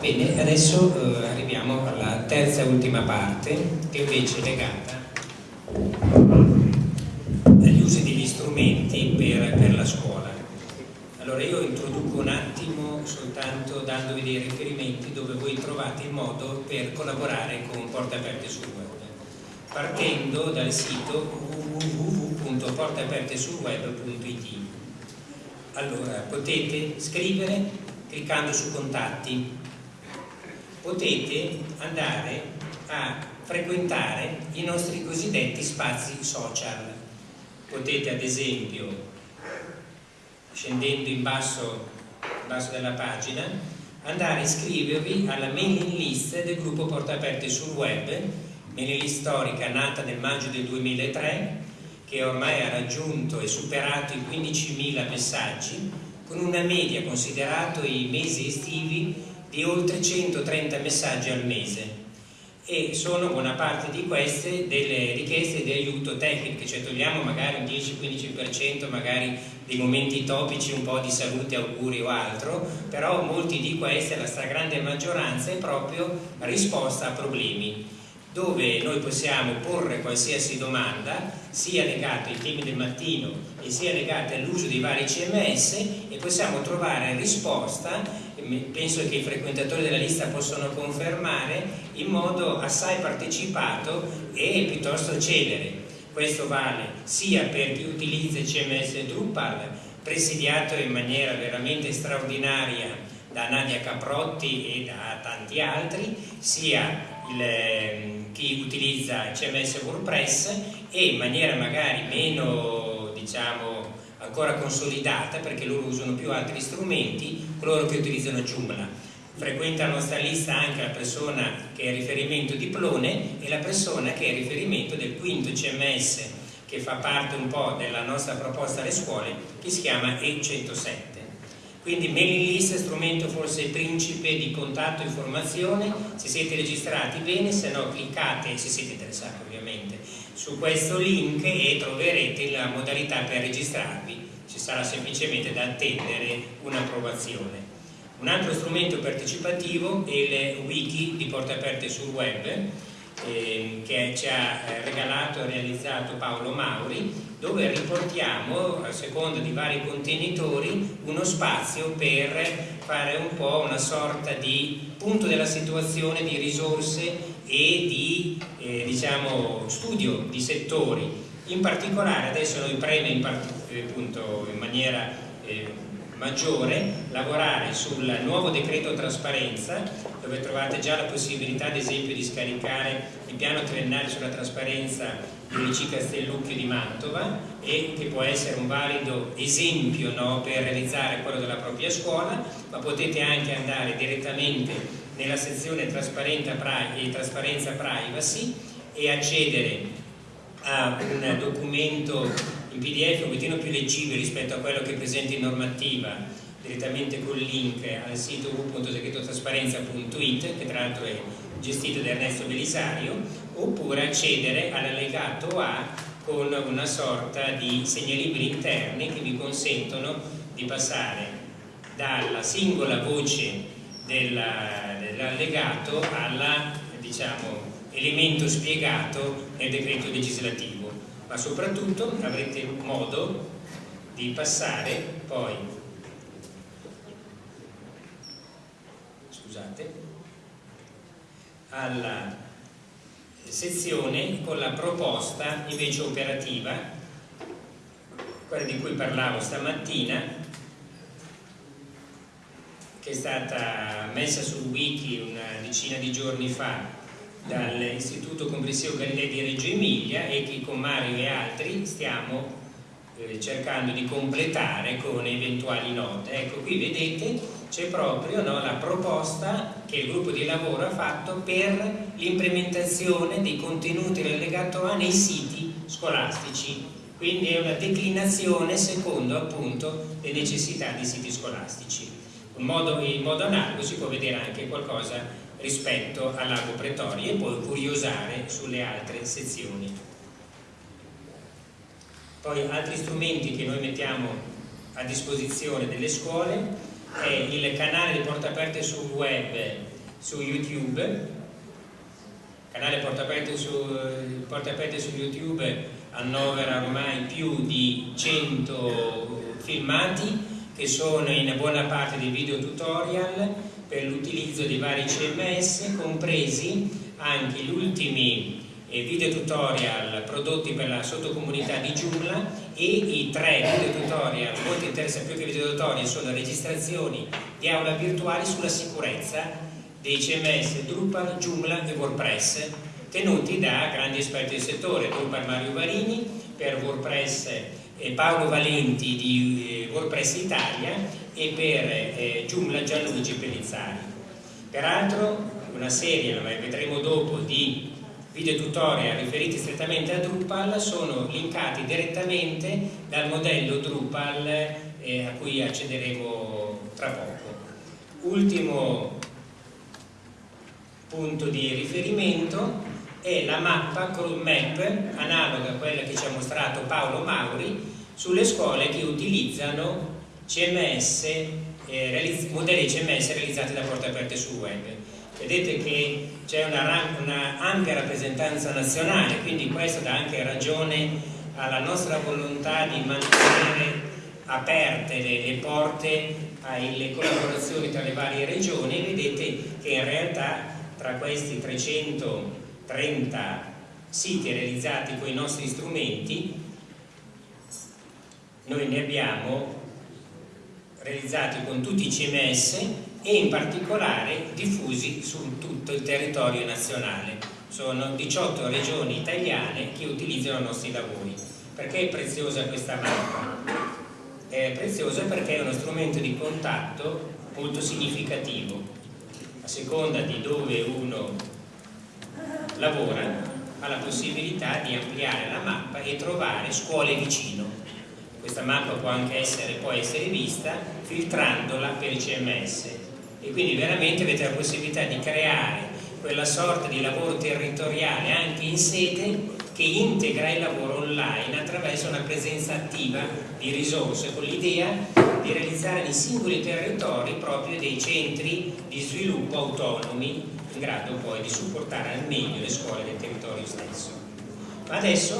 Bene, adesso eh, arriviamo alla terza e ultima parte che invece è legata agli usi degli strumenti per, per la scuola. Allora io introduco un attimo soltanto dandovi dei riferimenti dove voi trovate il modo per collaborare con Porte Aperte sul Web partendo dal sito www.porteapertesulweb.it allora potete scrivere cliccando su contatti potete andare a frequentare i nostri cosiddetti spazi social. Potete ad esempio scendendo in basso, in basso della pagina andare a iscrivervi alla mailing list del gruppo Porte Aperte sul web Melilì storica nata nel maggio del 2003 che ormai ha raggiunto e superato i 15.000 messaggi con una media, considerato i mesi estivi, di oltre 130 messaggi al mese. E sono buona parte di queste delle richieste di aiuto tecnico, cioè togliamo magari un 10-15% magari dei momenti topici, un po' di salute, auguri o altro, però molti di queste, la stragrande maggioranza, è proprio risposta a problemi dove noi possiamo porre qualsiasi domanda sia legata ai temi del mattino e sia legata all'uso dei vari CMS e possiamo trovare risposta, penso che i frequentatori della lista possono confermare, in modo assai partecipato e piuttosto celere. Questo vale sia per chi utilizza il CMS Drupal, presidiato in maniera veramente straordinaria da Nadia Caprotti e da tanti altri, sia il, ehm, chi utilizza CMS WordPress e in maniera magari meno diciamo ancora consolidata perché loro usano più altri strumenti coloro che utilizzano Joomla. Frequenta la nostra lista anche la persona che è riferimento di Plone e la persona che è riferimento del quinto CMS che fa parte un po' della nostra proposta alle scuole che si chiama E107 quindi mailing list è strumento forse principe di contatto e informazione, se siete registrati bene, se no cliccate, se siete interessati ovviamente, su questo link e troverete la modalità per registrarvi, ci sarà semplicemente da attendere un'approvazione. Un altro strumento partecipativo è il wiki di Porte Aperte sul web, eh, che ci ha eh, regalato e realizzato Paolo Mauri dove riportiamo a seconda di vari contenitori uno spazio per fare un po' una sorta di punto della situazione di risorse e di eh, diciamo, studio di settori. In particolare adesso noi preme in, eh, appunto, in maniera eh, maggiore lavorare sul nuovo decreto trasparenza dove trovate già la possibilità ad esempio di scaricare il piano triennale sulla trasparenza dell'IC Castellucchio di Mantova e che può essere un valido esempio no, per realizzare quello della propria scuola ma potete anche andare direttamente nella sezione trasparenza privacy e accedere a un documento in pdf un pochettino più leggibile rispetto a quello che presenta in normativa direttamente col link al sito www.segretotrasparenza.it che tra l'altro è gestito da Ernesto Belisario oppure accedere all'allegato A con una sorta di segnalibri interni che vi consentono di passare dalla singola voce dell'allegato alla diciamo, spiegato nel decreto legislativo. Ma soprattutto avrete modo di passare poi scusate alla sezione con la proposta invece operativa quella di cui parlavo stamattina che è stata messa sul wiki una decina di giorni fa dall'Istituto Complessivo Galilei di Reggio Emilia e che con Mario e altri stiamo eh, cercando di completare con eventuali note. Ecco, qui vedete c'è proprio no, la proposta che il gruppo di lavoro ha fatto per l'implementazione dei contenuti dell'allegato A nei siti scolastici, quindi è una declinazione secondo appunto le necessità dei siti scolastici. In modo, in modo analogo si può vedere anche qualcosa rispetto al lago Pretoria e poi curiosare sulle altre sezioni. Poi altri strumenti che noi mettiamo a disposizione delle scuole è il canale di Porta Aperte sul web su YouTube canale Porta Aperte su, Porta Aperte su YouTube annovera ormai più di 100 filmati che sono in buona parte dei video tutorial per l'utilizzo di vari CMS compresi anche gli ultimi eh, video tutorial prodotti per la sottocomunità di Joomla e i tre video tutorial molto interessanti più che video tutorial sono registrazioni di aula virtuali sulla sicurezza dei CMS Drupal, Joomla e WordPress tenuti da grandi esperti del settore, Drupal Mario Varini per WordPress Paolo Valenti di eh, WordPress Italia e per eh, Joomla Gianluigi Pellizzari. Peraltro una serie, la vedremo dopo, di video tutorial riferiti strettamente a Drupal sono linkati direttamente dal modello Drupal eh, a cui accederemo tra poco. Ultimo punto di riferimento è la mappa Chrome Map, analoga a quella che ci ha mostrato Paolo Mauri, sulle scuole che utilizzano CMS, eh, modelli CMS realizzati da porte aperte sul web. Vedete che c'è una, una, ampia rappresentanza nazionale, quindi questo dà anche ragione alla nostra volontà di mantenere aperte le, le porte alle collaborazioni tra le varie regioni. Vedete che in realtà tra questi 330 siti realizzati con i nostri strumenti noi ne abbiamo realizzati con tutti i CMS e in particolare diffusi su tutto il territorio nazionale. Sono 18 regioni italiane che utilizzano i nostri lavori. Perché è preziosa questa mappa? È preziosa perché è uno strumento di contatto molto significativo. A seconda di dove uno lavora ha la possibilità di ampliare la mappa e trovare scuole vicino. Questa mappa può anche essere, può essere vista filtrandola per i CMS e quindi veramente avete la possibilità di creare quella sorta di lavoro territoriale anche in sede che integra il lavoro online attraverso una presenza attiva di risorse con l'idea di realizzare nei singoli territori proprio dei centri di sviluppo autonomi in grado poi di supportare al meglio le scuole del territorio stesso. Ma adesso